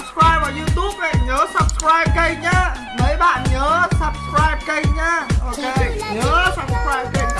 subscribe vào youtube này nhớ subscribe kênh nhá. Mấy bạn nhớ subscribe kênh nhá. Ok nhớ subscribe kênh.